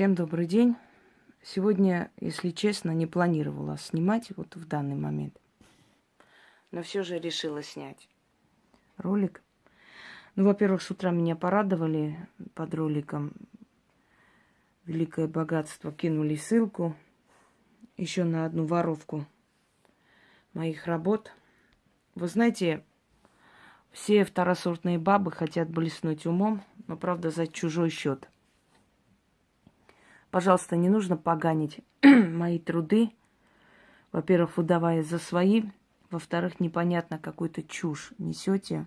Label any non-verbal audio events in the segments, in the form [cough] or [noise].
Всем добрый день. Сегодня, если честно, не планировала снимать вот в данный момент. Но все же решила снять ролик. Ну, во-первых, с утра меня порадовали под роликом. Великое богатство кинули ссылку еще на одну воровку моих работ. Вы знаете, все второсортные бабы хотят блеснуть умом, но, правда, за чужой счет. Пожалуйста, не нужно поганить [clears throat] мои труды. Во-первых, выдавая за свои. Во-вторых, непонятно, какую-то чушь несете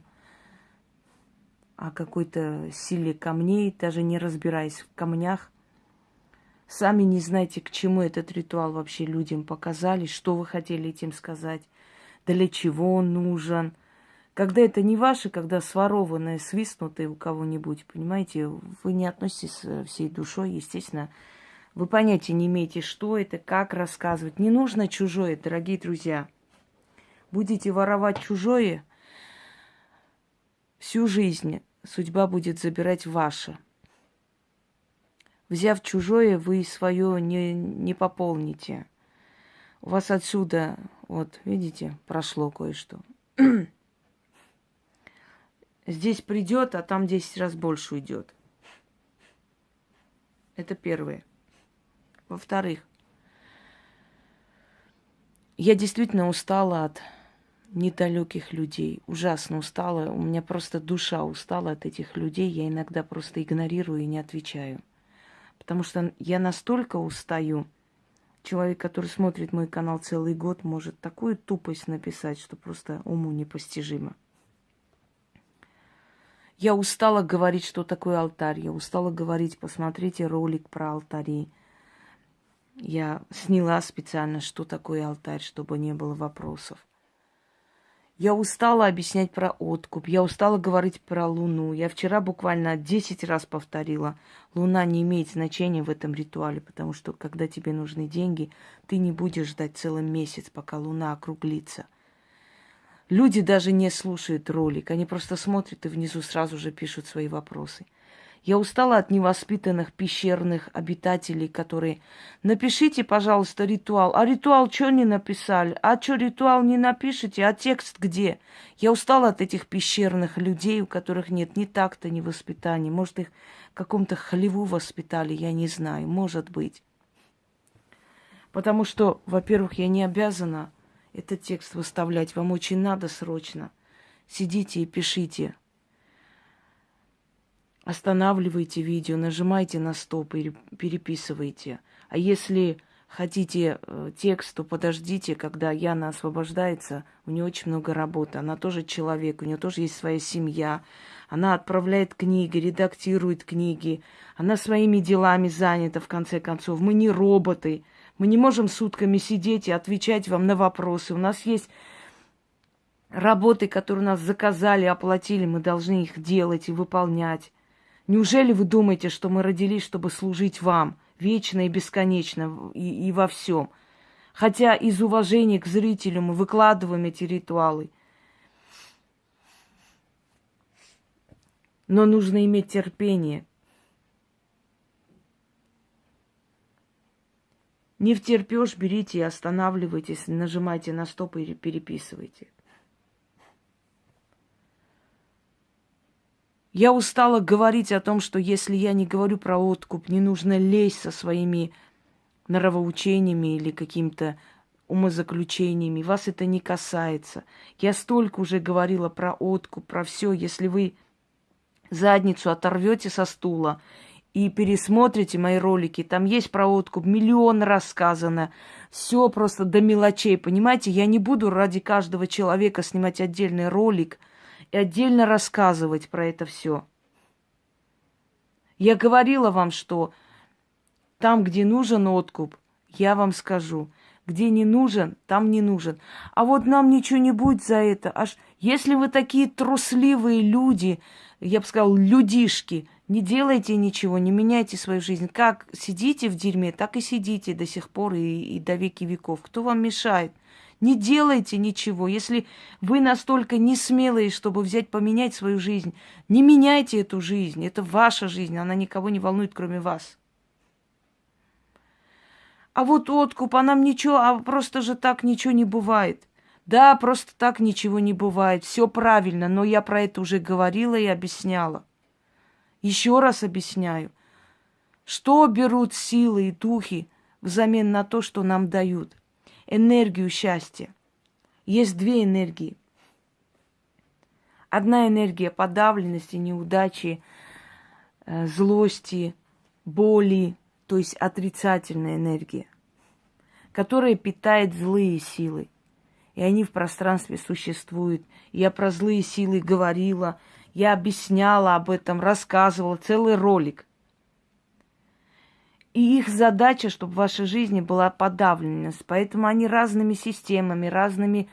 о какой-то силе камней, даже не разбираясь в камнях. Сами не знаете, к чему этот ритуал вообще людям показали, что вы хотели этим сказать, для чего он нужен – когда это не ваше, когда сворованное, свистнутое у кого-нибудь, понимаете, вы не относитесь всей душой, естественно. Вы понятия не имеете, что это, как рассказывать. Не нужно чужое, дорогие друзья. Будете воровать чужое, всю жизнь судьба будет забирать ваше. Взяв чужое, вы свое не, не пополните. У вас отсюда, вот, видите, прошло кое-что. [clears throat] Здесь придет, а там 10 раз больше уйдет. Это первое. Во-вторых, я действительно устала от недалеких людей. Ужасно устала. У меня просто душа устала от этих людей. Я иногда просто игнорирую и не отвечаю. Потому что я настолько устаю. Человек, который смотрит мой канал целый год, может такую тупость написать, что просто уму непостижимо. Я устала говорить, что такое алтарь. Я устала говорить, посмотрите ролик про алтари. Я сняла специально, что такое алтарь, чтобы не было вопросов. Я устала объяснять про откуп, я устала говорить про Луну. Я вчера буквально 10 раз повторила, Луна не имеет значения в этом ритуале, потому что когда тебе нужны деньги, ты не будешь ждать целый месяц, пока Луна округлится. Люди даже не слушают ролик, они просто смотрят и внизу сразу же пишут свои вопросы. Я устала от невоспитанных пещерных обитателей, которые напишите, пожалуйста, ритуал. А ритуал что не написали? А что ритуал не напишите? А текст где? Я устала от этих пещерных людей, у которых нет ни такта, ни воспитания. Может, их каком-то хлеву воспитали, я не знаю. Может быть. Потому что, во-первых, я не обязана этот текст выставлять. Вам очень надо срочно. Сидите и пишите. Останавливайте видео, нажимайте на стоп и переписывайте. А если хотите э, текст, то подождите, когда Яна освобождается. У нее очень много работы. Она тоже человек, у нее тоже есть своя семья. Она отправляет книги, редактирует книги. Она своими делами занята, в конце концов. Мы не роботы. Мы не можем сутками сидеть и отвечать вам на вопросы. У нас есть работы, которые нас заказали, оплатили, мы должны их делать и выполнять. Неужели вы думаете, что мы родились, чтобы служить вам вечно и бесконечно и, и во всем? Хотя из уважения к зрителю мы выкладываем эти ритуалы. Но нужно иметь терпение – Не втерпешь, берите и останавливайтесь, нажимайте на стоп и переписывайте. Я устала говорить о том, что если я не говорю про откуп, не нужно лезть со своими нравоучениями или какими-то умозаключениями. Вас это не касается. Я столько уже говорила про откуп, про все. Если вы задницу оторвете со стула и пересмотрите мои ролики, там есть про откуп, миллион раз сказано, все просто до мелочей, понимаете? Я не буду ради каждого человека снимать отдельный ролик и отдельно рассказывать про это все. Я говорила вам, что там, где нужен откуп, я вам скажу. Где не нужен, там не нужен. А вот нам ничего не будет за это. Аж если вы такие трусливые люди, я бы сказала, людишки, не делайте ничего, не меняйте свою жизнь. Как сидите в дерьме, так и сидите до сих пор и, и до веки веков. Кто вам мешает? Не делайте ничего. Если вы настолько не смелые, чтобы взять, поменять свою жизнь, не меняйте эту жизнь. Это ваша жизнь, она никого не волнует, кроме вас. А вот откуп, а нам ничего, а просто же так ничего не бывает. Да, просто так ничего не бывает. Все правильно, но я про это уже говорила и объясняла. Еще раз объясняю. Что берут силы и духи взамен на то, что нам дают? Энергию счастья. Есть две энергии. Одна энергия подавленности, неудачи, э, злости, боли, то есть отрицательная энергия, которая питает злые силы. И они в пространстве существуют. Я про злые силы говорила, я объясняла об этом, рассказывала, целый ролик. И их задача, чтобы в вашей жизни была подавленность. Поэтому они разными системами, разными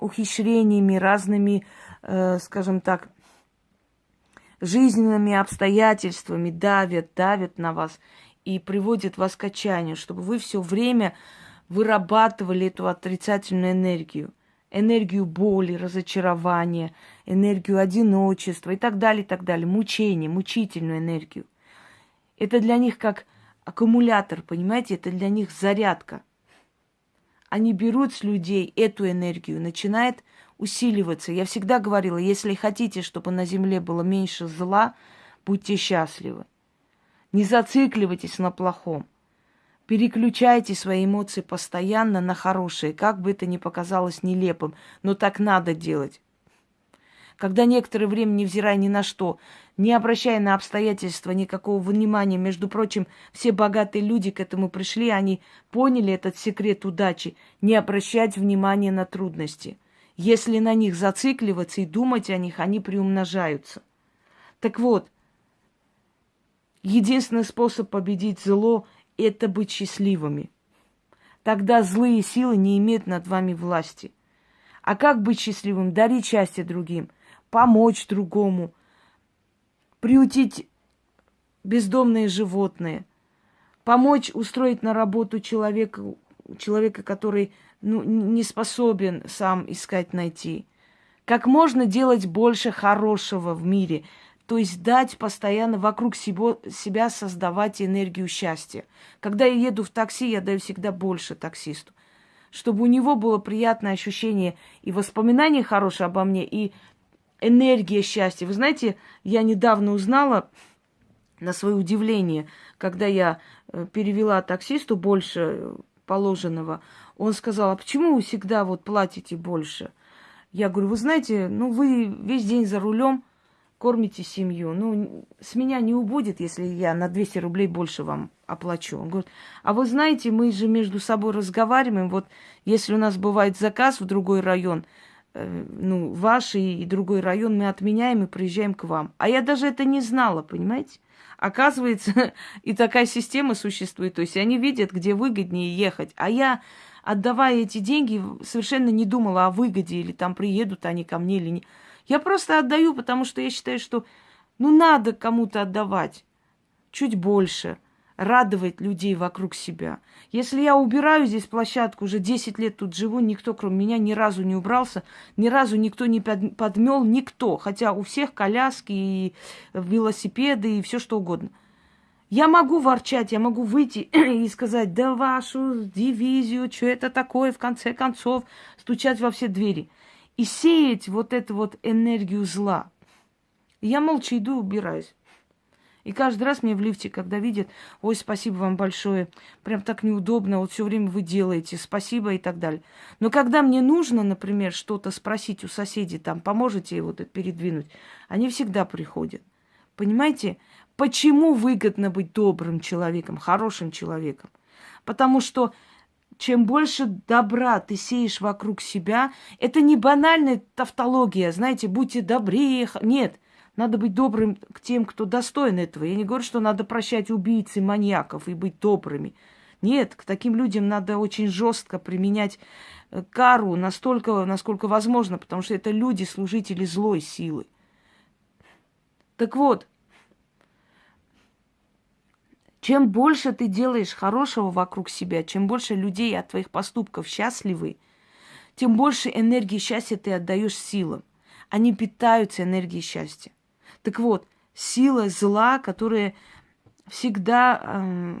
ухищрениями, разными, э, скажем так, жизненными обстоятельствами давят, давят на вас и приводят вас к отчаянию, чтобы вы все время вырабатывали эту отрицательную энергию. Энергию боли, разочарования, энергию одиночества и так далее, и так далее. Мучение, мучительную энергию. Это для них как аккумулятор, понимаете? Это для них зарядка. Они берут с людей эту энергию, начинает усиливаться. Я всегда говорила, если хотите, чтобы на земле было меньше зла, будьте счастливы. Не зацикливайтесь на плохом. Переключайте свои эмоции постоянно на хорошие, как бы это ни показалось нелепым, но так надо делать. Когда некоторое время, невзирая ни на что, не обращая на обстоятельства никакого внимания, между прочим, все богатые люди к этому пришли, они поняли этот секрет удачи, не обращать внимания на трудности. Если на них зацикливаться и думать о них, они приумножаются. Так вот, единственный способ победить зло это быть счастливыми. Тогда злые силы не имеют над вами власти. А как быть счастливым? Дарить счастье другим, помочь другому, приутить бездомные животные, помочь устроить на работу человека, человека, который ну, не способен сам искать найти. Как можно делать больше хорошего в мире – то есть дать постоянно вокруг себя, себя создавать энергию счастья. Когда я еду в такси, я даю всегда больше таксисту. Чтобы у него было приятное ощущение и воспоминания хорошие обо мне, и энергия счастья. Вы знаете, я недавно узнала, на свое удивление, когда я э, перевела таксисту больше положенного, он сказал, а почему вы всегда вот платите больше? Я говорю, вы знаете, ну вы весь день за рулем, кормите семью. Ну, с меня не убудет, если я на 200 рублей больше вам оплачу. Он говорит, а вы знаете, мы же между собой разговариваем. Вот если у нас бывает заказ в другой район, э, ну, ваш и, и другой район, мы отменяем и приезжаем к вам. А я даже это не знала, понимаете? Оказывается, [laughs] и такая система существует. То есть они видят, где выгоднее ехать. А я, отдавая эти деньги, совершенно не думала о выгоде, или там приедут они ко мне или не. Я просто отдаю, потому что я считаю, что ну надо кому-то отдавать чуть больше, радовать людей вокруг себя. Если я убираю здесь площадку, уже 10 лет тут живу, никто кроме меня ни разу не убрался, ни разу никто не подмел, никто. Хотя у всех коляски и велосипеды и все что угодно. Я могу ворчать, я могу выйти [clears throat] и сказать, да вашу дивизию, что это такое, в конце концов, стучать во все двери – и сеять вот эту вот энергию зла. Я молча иду убираюсь. И каждый раз мне в лифте, когда видят, ой, спасибо вам большое, прям так неудобно, вот все время вы делаете, спасибо и так далее. Но когда мне нужно, например, что-то спросить у соседей, там, поможете вот это передвинуть, они всегда приходят. Понимаете, почему выгодно быть добрым человеком, хорошим человеком? Потому что чем больше добра ты сеешь вокруг себя, это не банальная тавтология, знаете, будьте добрее. Нет, надо быть добрым к тем, кто достоин этого. Я не говорю, что надо прощать убийц и маньяков и быть добрыми. Нет, к таким людям надо очень жестко применять э, кару настолько, насколько возможно, потому что это люди, служители злой силы. Так вот, чем больше ты делаешь хорошего вокруг себя, чем больше людей от твоих поступков счастливы, тем больше энергии счастья ты отдаешь силам. Они питаются энергией счастья. Так вот, сила зла, которая всегда э,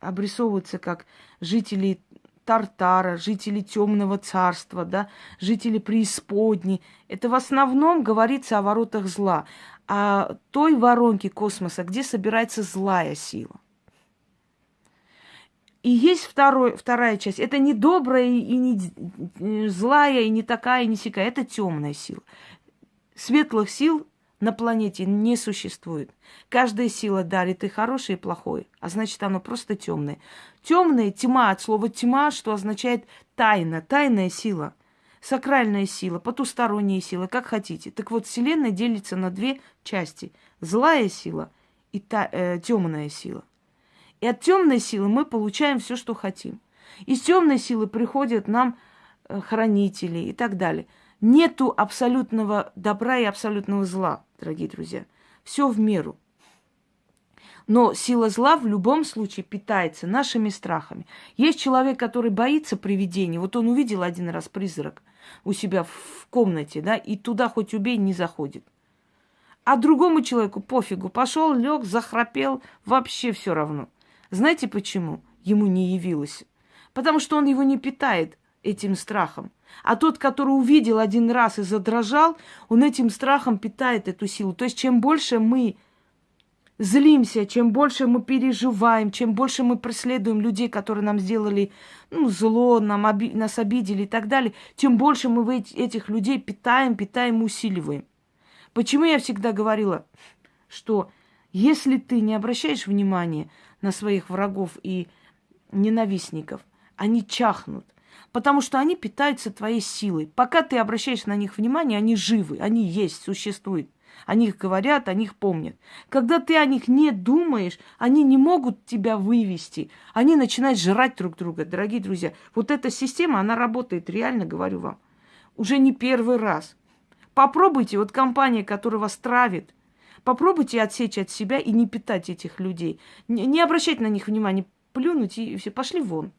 обрисовываются как жители Тартара, жители темного царства, да, жители преисподней. Это в основном говорится о воротах зла, о той воронке космоса, где собирается злая сила. И есть второй, вторая часть. Это не добрая и не злая, и не такая, и не сякая. Это темная сила. Светлых сил на планете не существует. Каждая сила дарит и хорошее, и плохое, а значит, оно просто темное. Темная тьма от слова тьма, что означает тайна, тайная сила, сакральная сила, потусторонняя сила, как хотите. Так вот, Вселенная делится на две части: злая сила и та, э, темная сила. И от темной силы мы получаем все, что хотим. Из темной силы приходят нам э, хранители и так далее. Нету абсолютного добра и абсолютного зла, дорогие друзья. Все в меру. Но сила зла в любом случае питается нашими страхами. Есть человек, который боится привидений. Вот он увидел один раз призрак у себя в комнате, да, и туда хоть убей, не заходит. А другому человеку пофигу. Пошел, лег, захрапел, вообще все равно. Знаете почему ему не явилось? Потому что он его не питает этим страхом. А тот, который увидел один раз и задрожал, он этим страхом питает эту силу. То есть чем больше мы злимся, чем больше мы переживаем, чем больше мы преследуем людей, которые нам сделали ну, зло, нам оби- нас обидели и так далее, тем больше мы этих людей питаем, питаем, усиливаем. Почему я всегда говорила, что если ты не обращаешь внимания на своих врагов и ненавистников, они чахнут потому что они питаются твоей силой. Пока ты обращаешь на них внимание, они живы, они есть, существуют. О них говорят, о них помнят. Когда ты о них не думаешь, они не могут тебя вывести. Они начинают жрать друг друга, дорогие друзья. Вот эта система, она работает, реально говорю вам. Уже не первый раз. Попробуйте, вот компания, которая вас травит, попробуйте отсечь от себя и не питать этих людей. Не, не обращать на них внимания, плюнуть и все, пошли вон.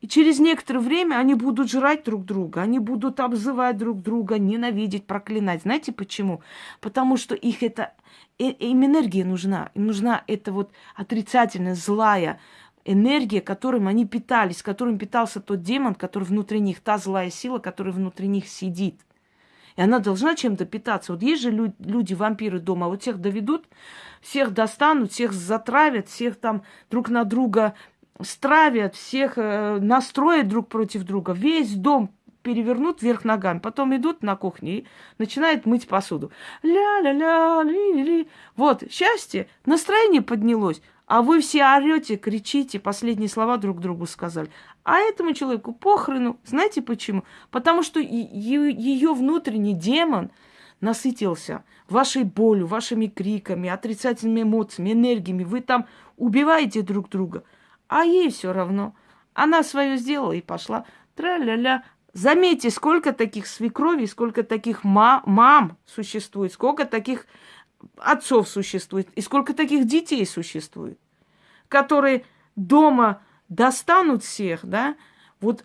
И через некоторое время они будут жрать друг друга, они будут обзывать друг друга, ненавидеть, проклинать. Знаете почему? Потому что их это, э, им энергия нужна. Им нужна эта вот отрицательная, злая энергия, которым они питались, которым питался тот демон, который внутри них, та злая сила, которая внутри них сидит. И она должна чем-то питаться. Вот есть же люди, вампиры дома, вот всех доведут, всех достанут, всех затравят, всех там друг на друга стравят, всех э, настроят друг против друга, весь дом перевернут вверх ногами, потом идут на кухню и начинают мыть посуду. Ля-ля-ля, ли-ли-ли. Вот, счастье, настроение поднялось, а вы все орете, кричите, последние слова друг другу сказали. А этому человеку похрену. Знаете почему? Потому что ее внутренний демон насытился вашей болью, вашими криками, отрицательными эмоциями, энергиями. Вы там убиваете друг друга. А ей все равно. Она свое сделала и пошла. Тра-ля-ля. Заметьте, сколько таких свекровей, сколько таких ма- мам существует, сколько таких отцов существует, и сколько таких детей существует, которые дома достанут всех, да, вот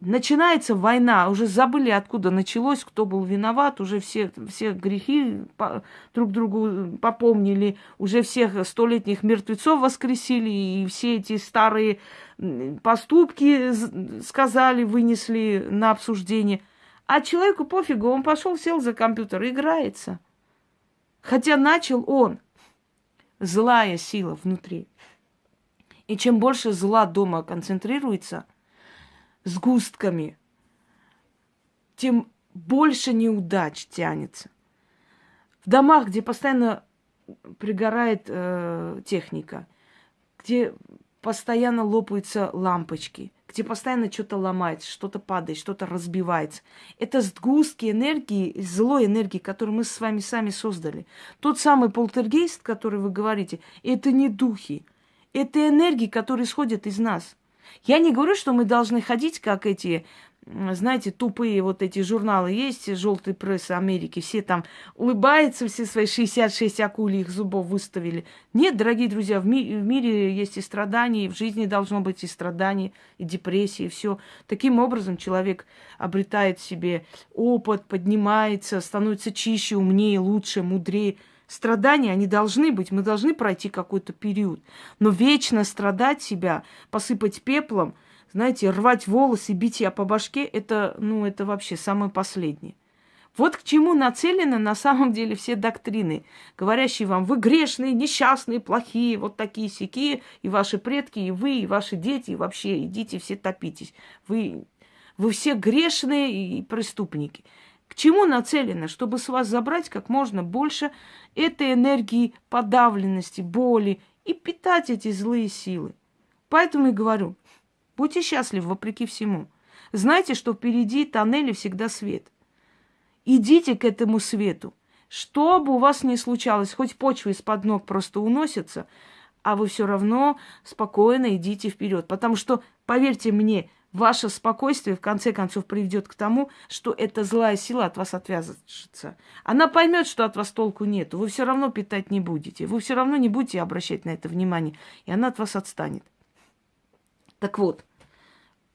начинается война, уже забыли, откуда началось, кто был виноват, уже все, все грехи по, друг другу попомнили, уже всех столетних мертвецов воскресили, и все эти старые поступки сказали, вынесли на обсуждение. А человеку пофигу, он пошел, сел за компьютер, играется. Хотя начал он. Злая сила внутри. И чем больше зла дома концентрируется – сгустками, тем больше неудач тянется. В домах, где постоянно пригорает э, техника, где постоянно лопаются лампочки, где постоянно что-то ломается, что-то падает, что-то разбивается. Это сгустки энергии, злой энергии, которую мы с вами сами создали. Тот самый полтергейст, который вы говорите, это не духи. Это энергии, которые исходят из нас. Я не говорю, что мы должны ходить, как эти, знаете, тупые вот эти журналы есть, желтый пресс Америки, все там улыбаются, все свои 66 акульих зубов выставили. Нет, дорогие друзья, в, ми- в мире есть и страдания, и в жизни должно быть и страдания, и депрессии, и все. Таким образом человек обретает себе опыт, поднимается, становится чище, умнее, лучше, мудрее. Страдания, они должны быть, мы должны пройти какой-то период. Но вечно страдать себя, посыпать пеплом, знаете, рвать волосы, бить себя по башке, это, ну, это вообще самое последнее. Вот к чему нацелены на самом деле все доктрины, говорящие вам, вы грешные, несчастные, плохие, вот такие сякие, и ваши предки, и вы, и ваши дети, и вообще идите все топитесь. Вы, вы все грешные и преступники. К чему нацелено? Чтобы с вас забрать как можно больше этой энергии подавленности, боли и питать эти злые силы. Поэтому и говорю, будьте счастливы вопреки всему. Знайте, что впереди тоннели всегда свет – Идите к этому свету. Что бы у вас ни случалось, хоть почва из-под ног просто уносится, а вы все равно спокойно идите вперед. Потому что, поверьте мне, ваше спокойствие в конце концов приведет к тому, что эта злая сила от вас отвяжется. Она поймет, что от вас толку нет. Вы все равно питать не будете. Вы все равно не будете обращать на это внимание. И она от вас отстанет. Так вот,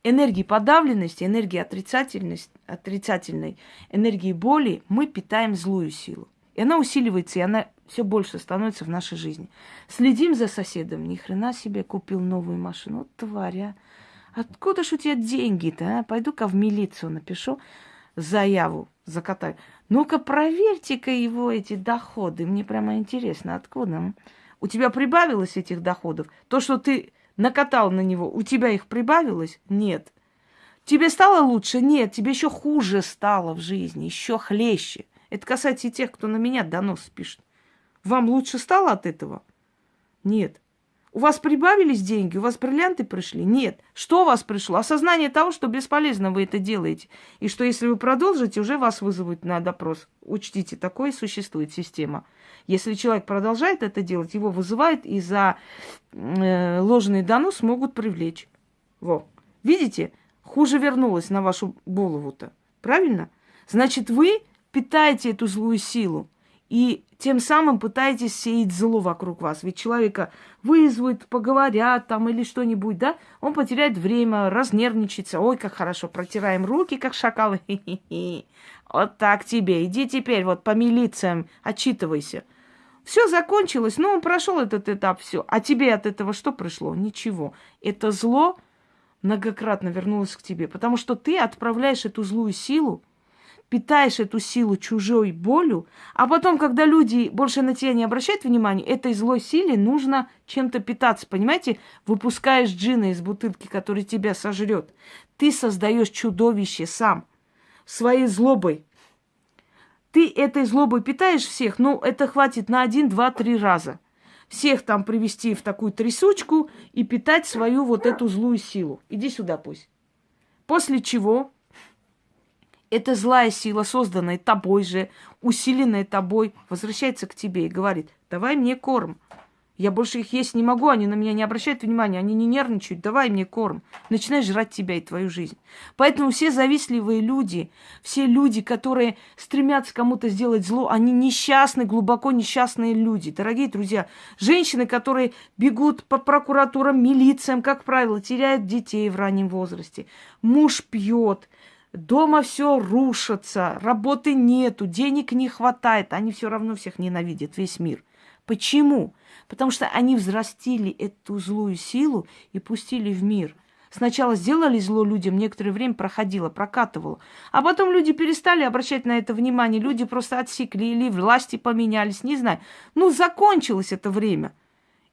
энергии подавленности, энергии отрицательности, отрицательной, энергии боли мы питаем злую силу. И она усиливается, и она все больше становится в нашей жизни. Следим за соседом. Ни хрена себе купил новую машину. Вот тваря. Откуда ж у тебя деньги-то, а? Пойду-ка в милицию напишу заяву, закатаю. Ну-ка, проверьте-ка его эти доходы. Мне прямо интересно, откуда? У тебя прибавилось этих доходов? То, что ты накатал на него, у тебя их прибавилось? Нет. Тебе стало лучше? Нет, тебе еще хуже стало в жизни, еще хлеще. Это касается и тех, кто на меня донос пишет. Вам лучше стало от этого? Нет. У вас прибавились деньги, у вас бриллианты пришли? Нет. Что у вас пришло? Осознание того, что бесполезно вы это делаете. И что если вы продолжите, уже вас вызовут на допрос. Учтите, такое существует система. Если человек продолжает это делать, его вызывают и за э, ложный донос могут привлечь. Во. Видите? Хуже вернулось на вашу голову-то. Правильно? Значит, вы питаете эту злую силу. И тем самым пытаетесь сеять зло вокруг вас. Ведь человека вызовут, поговорят там или что-нибудь, да? Он потеряет время, разнервничается. Ой, как хорошо, протираем руки, как шакалы. Вот так тебе. Иди теперь вот по милициям, отчитывайся. Все закончилось, ну, он прошел этот этап, все. А тебе от этого что пришло? Ничего. Это зло многократно вернулось к тебе, потому что ты отправляешь эту злую силу, питаешь эту силу чужой болью, а потом, когда люди больше на тебя не обращают внимания, этой злой силе нужно чем-то питаться, понимаете? Выпускаешь джина из бутылки, который тебя сожрет. Ты создаешь чудовище сам своей злобой, ты этой злобой питаешь всех, ну, это хватит на один, два, три раза. Всех там привести в такую трясучку и питать свою вот эту злую силу. Иди сюда пусть. После чего эта злая сила, созданная тобой же, усиленная тобой, возвращается к тебе и говорит, давай мне корм. Я больше их есть не могу, они на меня не обращают внимания, они не нервничают, давай мне корм. Начинает жрать тебя и твою жизнь. Поэтому все завистливые люди, все люди, которые стремятся кому-то сделать зло, они несчастные, глубоко несчастные люди. Дорогие друзья, женщины, которые бегут по прокуратурам, милициям, как правило, теряют детей в раннем возрасте. Муж пьет, дома все рушится, работы нету, денег не хватает, они все равно всех ненавидят, весь мир. Почему? Потому что они взрастили эту злую силу и пустили в мир. Сначала сделали зло людям, некоторое время проходило, прокатывало. А потом люди перестали обращать на это внимание. Люди просто отсекли или власти поменялись, не знаю. Ну, закончилось это время.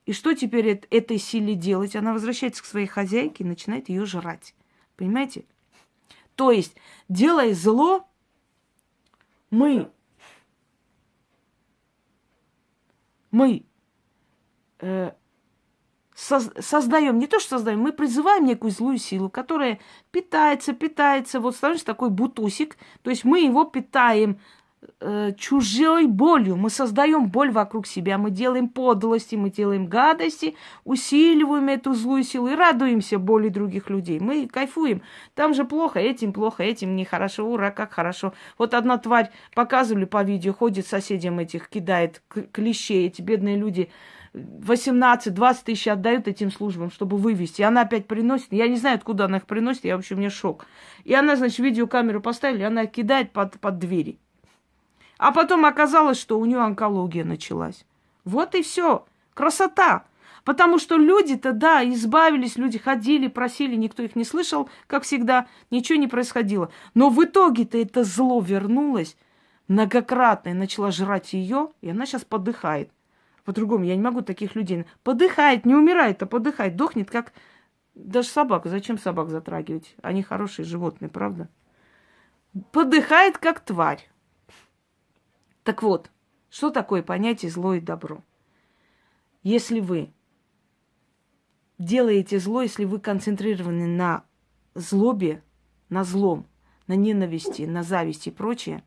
И что теперь этой силе делать? Она возвращается к своей хозяйке и начинает ее жрать. Понимаете? То есть, делая зло, мы, мы э, создаем, не то что создаем, мы призываем некую злую силу, которая питается, питается, вот становится такой бутусик, то есть мы его питаем э, чужой болью, мы создаем боль вокруг себя, мы делаем подлости, мы делаем гадости, усиливаем эту злую силу и радуемся боли других людей. Мы кайфуем. Там же плохо, этим плохо, этим нехорошо, ура, как хорошо. Вот одна тварь показывали по видео, ходит соседям этих, кидает клещей, эти бедные люди 18-20 тысяч отдают этим службам, чтобы вывести. И она опять приносит. Я не знаю, откуда она их приносит, я вообще, мне шок. И она, значит, видеокамеру поставили, она кидает под, под двери. А потом оказалось, что у нее онкология началась. Вот и все. Красота. Потому что люди-то, да, избавились, люди ходили, просили, никто их не слышал, как всегда, ничего не происходило. Но в итоге-то это зло вернулось многократно и начала жрать ее, и она сейчас подыхает. По-другому я не могу таких людей. Подыхает, не умирает, а подыхает, дохнет, как даже собака. Зачем собак затрагивать? Они хорошие животные, правда? Подыхает, как тварь. Так вот, что такое понятие зло и добро? Если вы делаете зло, если вы концентрированы на злобе, на злом, на ненависти, на зависти и прочее,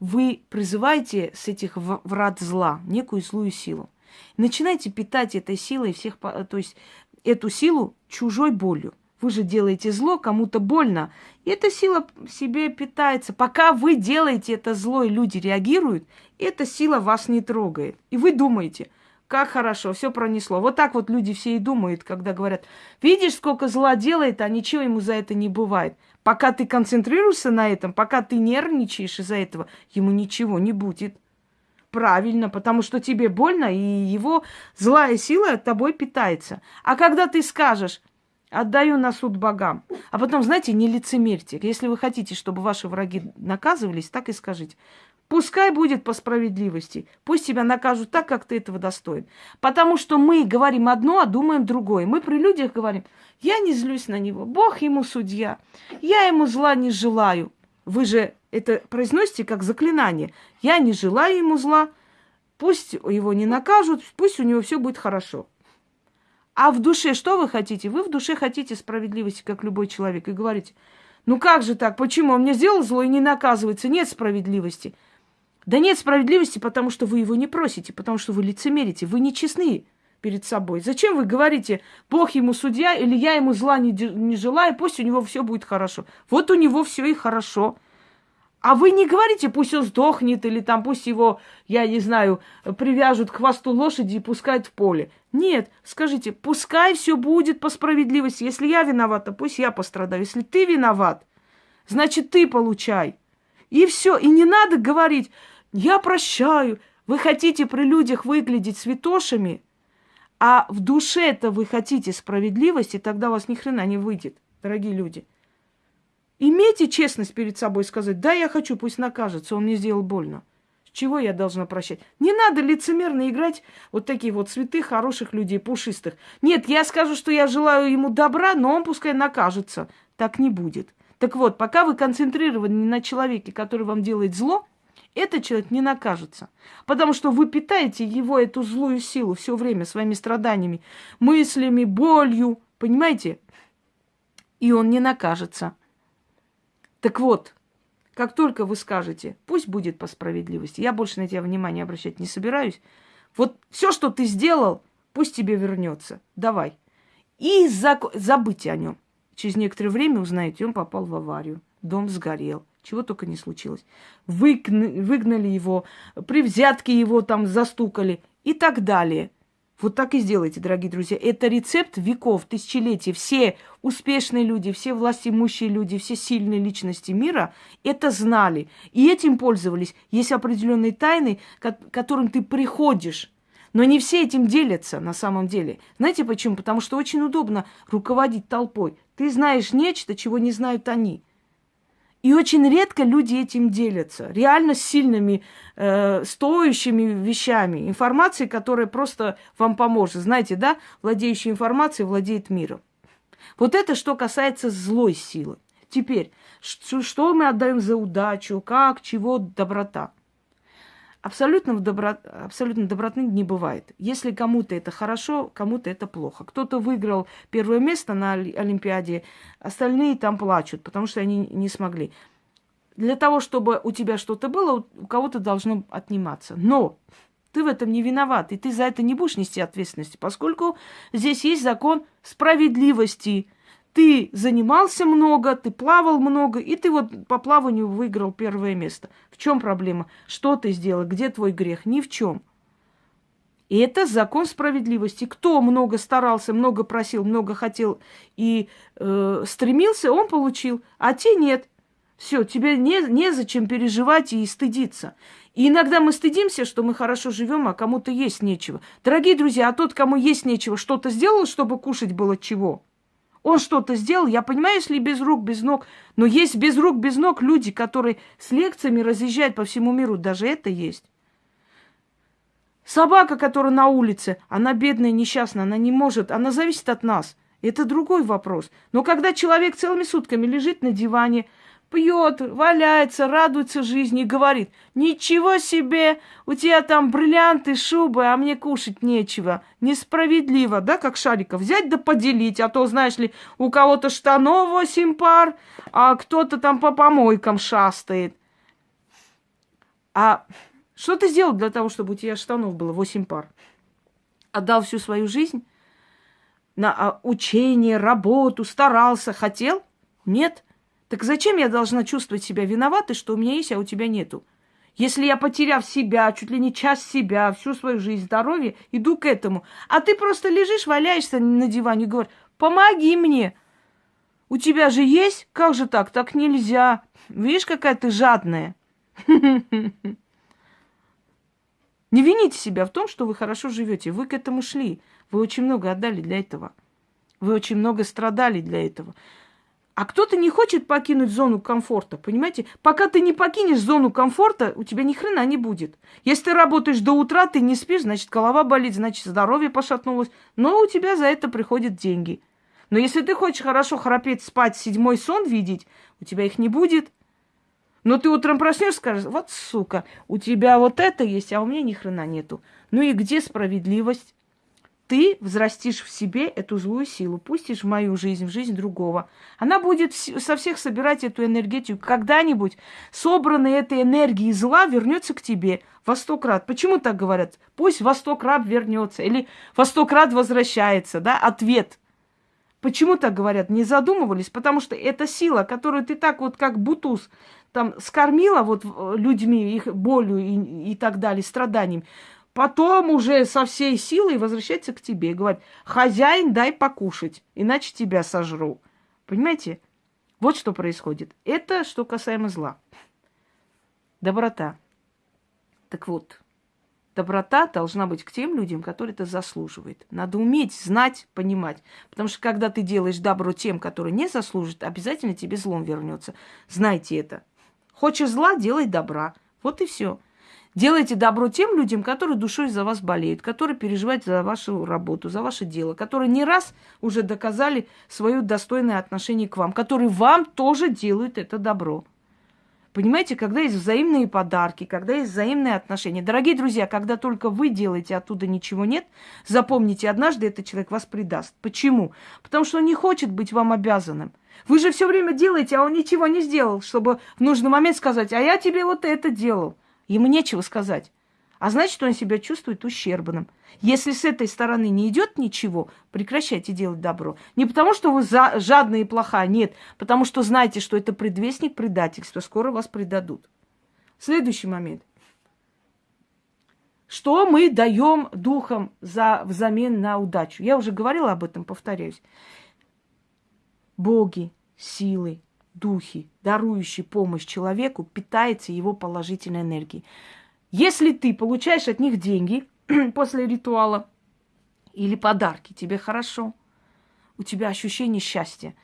вы призываете с этих врат зла некую злую силу. Начинайте питать этой силой всех, то есть эту силу чужой болью. Вы же делаете зло, кому-то больно. И эта сила себе питается. Пока вы делаете это зло, и люди реагируют, эта сила вас не трогает. И вы думаете, как хорошо, все пронесло. Вот так вот люди все и думают, когда говорят, видишь, сколько зла делает, а ничего ему за это не бывает. Пока ты концентрируешься на этом, пока ты нервничаешь из-за этого, ему ничего не будет. Правильно, потому что тебе больно, и его злая сила от тобой питается. А когда ты скажешь, отдаю на суд богам, а потом, знаете, не лицемерьте. Если вы хотите, чтобы ваши враги наказывались, так и скажите. Пускай будет по справедливости. Пусть тебя накажут так, как ты этого достоин. Потому что мы говорим одно, а думаем другое. Мы при людях говорим, я не злюсь на него, Бог ему судья, я ему зла не желаю. Вы же это произносите как заклинание. Я не желаю ему зла, пусть его не накажут, пусть у него все будет хорошо. А в душе что вы хотите? Вы в душе хотите справедливости, как любой человек, и говорите, ну как же так, почему он мне сделал зло и не наказывается? Нет справедливости. Да нет справедливости, потому что вы его не просите, потому что вы лицемерите, вы не честны перед собой. Зачем вы говорите, Бог ему судья, или я ему зла не, не желаю, пусть у него все будет хорошо. Вот у него все и хорошо. А вы не говорите, пусть он сдохнет, или там пусть его, я не знаю, привяжут к хвосту лошади и пускают в поле. Нет, скажите, пускай все будет по справедливости. Если я виновата, пусть я пострадаю. Если ты виноват, значит ты получай. И все. И не надо говорить, я прощаю. Вы хотите при людях выглядеть святошами, а в душе-то вы хотите справедливости, тогда у вас ни хрена не выйдет, дорогие люди. Имейте честность перед собой сказать, да, я хочу, пусть накажется, он мне сделал больно. Чего я должна прощать? Не надо лицемерно играть вот такие вот святых, хороших людей, пушистых. Нет, я скажу, что я желаю ему добра, но он пускай накажется. Так не будет. Так вот, пока вы концентрированы на человеке, который вам делает зло, этот человек не накажется. Потому что вы питаете его, эту злую силу, все время своими страданиями, мыслями, болью. Понимаете? И он не накажется. Так вот, как только вы скажете, пусть будет по справедливости, я больше на тебя внимания обращать не собираюсь. Вот все, что ты сделал, пусть тебе вернется. Давай. И зак... забыть о нем. Через некоторое время узнаете, он попал в аварию. Дом сгорел чего только не случилось. Выгнали, его, при взятке его там застукали и так далее. Вот так и сделайте, дорогие друзья. Это рецепт веков, тысячелетий. Все успешные люди, все властимущие люди, все сильные личности мира это знали. И этим пользовались. Есть определенные тайны, к которым ты приходишь. Но не все этим делятся на самом деле. Знаете почему? Потому что очень удобно руководить толпой. Ты знаешь нечто, чего не знают они. И очень редко люди этим делятся. Реально сильными, э, стоящими вещами. Информацией, которая просто вам поможет. Знаете, да, владеющий информацией владеет миром. Вот это что касается злой силы. Теперь, что, мы отдаем за удачу, как, чего, доброта. Абсолютно, добро... Абсолютно доброты не бывает. Если кому-то это хорошо, кому-то это плохо. Кто-то выиграл первое место на Олимпиаде, остальные там плачут, потому что они не смогли. Для того, чтобы у тебя что-то было, у кого-то должно отниматься. Но ты в этом не виноват, и ты за это не будешь нести ответственности, поскольку здесь есть закон справедливости – ты занимался много, ты плавал много, и ты вот по плаванию выиграл первое место. В чем проблема? Что ты сделал? Где твой грех? Ни в чем. И это закон справедливости. Кто много старался, много просил, много хотел и э, стремился, он получил, а те нет. Все, тебе не, незачем переживать и стыдиться. И иногда мы стыдимся, что мы хорошо живем, а кому-то есть нечего. Дорогие друзья, а тот, кому есть нечего, что-то сделал, чтобы кушать было чего? Он что-то сделал, я понимаю, если без рук, без ног, но есть без рук, без ног люди, которые с лекциями разъезжают по всему миру, даже это есть. Собака, которая на улице, она бедная, несчастная, она не может, она зависит от нас. Это другой вопрос. Но когда человек целыми сутками лежит на диване, пьет, валяется, радуется жизни и говорит, ничего себе, у тебя там бриллианты, шубы, а мне кушать нечего. Несправедливо, да, как шариков, взять да поделить, а то, знаешь ли, у кого-то штанов восемь пар, а кто-то там по помойкам шастает. А что ты сделал для того, чтобы у тебя штанов было восемь пар? Отдал всю свою жизнь на а, учение, работу, старался, хотел? Нет. Так зачем я должна чувствовать себя виноватой, что у меня есть, а у тебя нету? Если я, потеряв себя, чуть ли не часть себя, всю свою жизнь, здоровье, иду к этому, а ты просто лежишь, валяешься на диване и говоришь, помоги мне. У тебя же есть? Как же так? Так нельзя. Видишь, какая ты жадная. Не вините себя в том, что вы хорошо живете. Вы к этому шли. Вы очень много отдали для этого. Вы очень много страдали для этого. А кто-то не хочет покинуть зону комфорта, понимаете? Пока ты не покинешь зону комфорта, у тебя ни хрена не будет. Если ты работаешь до утра, ты не спишь, значит, голова болит, значит, здоровье пошатнулось. Но у тебя за это приходят деньги. Но если ты хочешь хорошо храпеть, спать, седьмой сон видеть, у тебя их не будет. Но ты утром проснешься, скажешь, вот сука, у тебя вот это есть, а у меня ни хрена нету. Ну и где справедливость? Ты взрастишь в себе эту злую силу, пустишь в мою жизнь, в жизнь другого. Она будет со всех собирать эту энергетику. Когда-нибудь собранная этой энергии зла вернется к тебе во сто крат. Почему так говорят? Пусть во сто крат вернется или во сто крат возвращается, да, ответ. Почему так говорят? Не задумывались? Потому что это сила, которую ты так вот как бутуз там скормила вот людьми, их болью и, и так далее, страданиями. Потом уже со всей силой возвращается к тебе и говорит, хозяин, дай покушать, иначе тебя сожру. Понимаете? Вот что происходит. Это что касаемо зла. Доброта. Так вот, доброта должна быть к тем людям, которые это заслуживают. Надо уметь, знать, понимать. Потому что когда ты делаешь добро тем, которые не заслуживают, обязательно тебе злом вернется. Знайте это. Хочешь зла, делай добра. Вот и все. Делайте добро тем людям, которые душой за вас болеют, которые переживают за вашу работу, за ваше дело, которые не раз уже доказали свое достойное отношение к вам, которые вам тоже делают это добро. Понимаете, когда есть взаимные подарки, когда есть взаимные отношения. Дорогие друзья, когда только вы делаете, оттуда ничего нет, запомните, однажды этот человек вас предаст. Почему? Потому что он не хочет быть вам обязанным. Вы же все время делаете, а он ничего не сделал, чтобы в нужный момент сказать, а я тебе вот это делал. Ему нечего сказать. А значит, он себя чувствует ущербным. Если с этой стороны не идет ничего, прекращайте делать добро. Не потому, что вы за, жадная и плохая, нет. Потому что знаете, что это предвестник предательства. Скоро вас предадут. Следующий момент. Что мы даем духом за, взамен на удачу? Я уже говорила об этом, повторяюсь. Боги, силы, духи, дарующие помощь человеку, питается его положительной энергией. Если ты получаешь от них деньги [clears throat] после ритуала или подарки, тебе хорошо, у тебя ощущение счастья.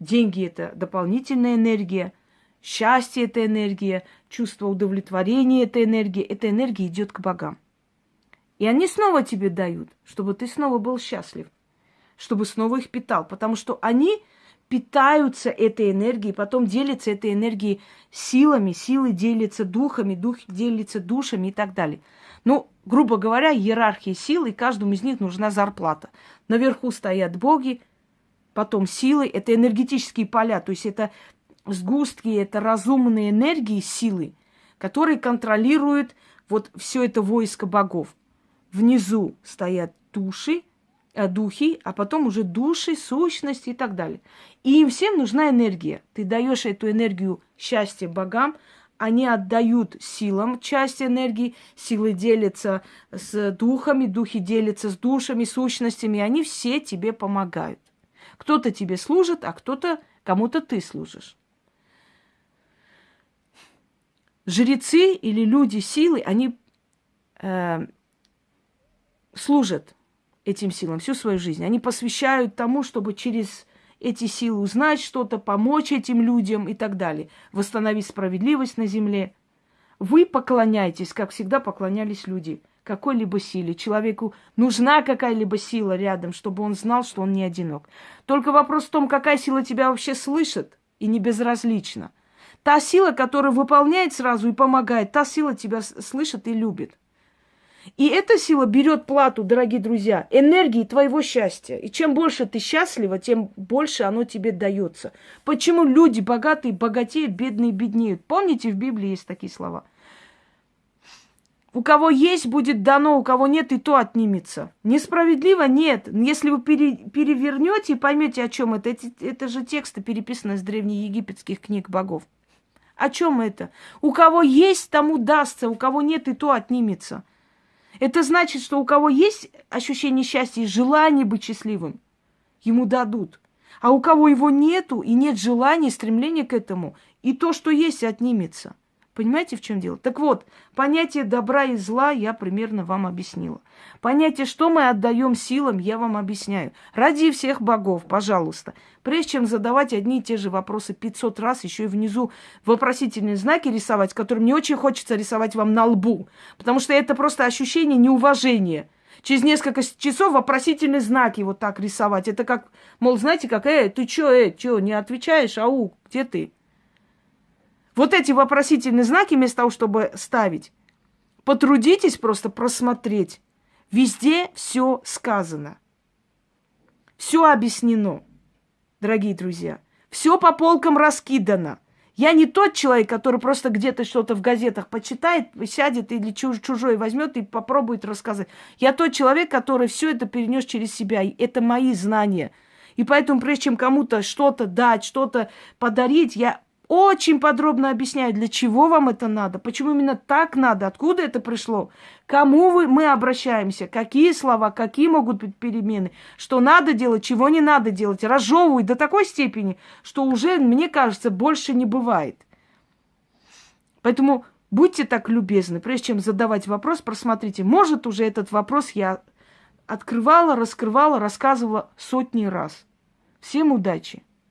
Деньги – это дополнительная энергия, счастье – это энергия, чувство удовлетворения – это энергия. Эта энергия идет к богам. И они снова тебе дают, чтобы ты снова был счастлив, чтобы снова их питал, потому что они питаются этой энергией, потом делятся этой энергией силами, силы делятся духами, дух делится душами и так далее. Ну, грубо говоря, иерархия сил, и каждому из них нужна зарплата. Наверху стоят боги, потом силы, это энергетические поля, то есть это сгустки, это разумные энергии, силы, которые контролируют вот все это войско богов. Внизу стоят души, духи, а потом уже души, сущности и так далее. И им всем нужна энергия. Ты даешь эту энергию счастья богам, они отдают силам часть энергии, силы делятся с духами, духи делятся с душами, сущностями, они все тебе помогают. Кто-то тебе служит, а кто-то, кому-то ты служишь. жрецы или люди силы, они э, служат этим силам всю свою жизнь. Они посвящают тому, чтобы через эти силы узнать что-то, помочь этим людям и так далее, восстановить справедливость на земле. Вы поклоняетесь, как всегда поклонялись люди, какой-либо силе. Человеку нужна какая-либо сила рядом, чтобы он знал, что он не одинок. Только вопрос в том, какая сила тебя вообще слышит и не безразлична. Та сила, которая выполняет сразу и помогает, та сила тебя слышит и любит. И эта сила берет плату, дорогие друзья, энергии твоего счастья. И чем больше ты счастлива, тем больше оно тебе дается. Почему люди богатые богатеют, бедные беднеют? Помните, в Библии есть такие слова. У кого есть, будет дано, у кого нет, и то отнимется. Несправедливо? Нет. Если вы пере, перевернете и поймете, о чем это, это, это же тексты, переписанные из древнеегипетских книг богов. О чем это? У кого есть, тому дастся, у кого нет, и то отнимется. Это значит, что у кого есть ощущение счастья и желание быть счастливым, ему дадут. А у кого его нету и нет желания, стремления к этому, и то, что есть, отнимется. Понимаете, в чем дело? Так вот, понятие добра и зла я примерно вам объяснила. Понятие, что мы отдаем силам, я вам объясняю. Ради всех богов, пожалуйста. Прежде чем задавать одни и те же вопросы 500 раз, еще и внизу вопросительные знаки рисовать, которые мне очень хочется рисовать вам на лбу. Потому что это просто ощущение неуважения. Через несколько часов вопросительные знаки вот так рисовать. Это как, мол, знаете, как, э, ты чё, э, чё, не отвечаешь, ау, где ты? Вот эти вопросительные знаки, вместо того, чтобы ставить, потрудитесь просто просмотреть. Везде все сказано. Все объяснено, дорогие друзья. Все по полкам раскидано. Я не тот человек, который просто где-то что-то в газетах почитает, сядет или чужой возьмет и попробует рассказать. Я тот человек, который все это перенес через себя. И это мои знания. И поэтому, прежде чем кому-то что-то дать, что-то подарить, я очень подробно объясняю, для чего вам это надо, почему именно так надо, откуда это пришло, кому вы, мы обращаемся, какие слова, какие могут быть перемены, что надо делать, чего не надо делать. Разжевывают до такой степени, что уже, мне кажется, больше не бывает. Поэтому будьте так любезны, прежде чем задавать вопрос, просмотрите. Может, уже этот вопрос я открывала, раскрывала, рассказывала сотни раз. Всем удачи!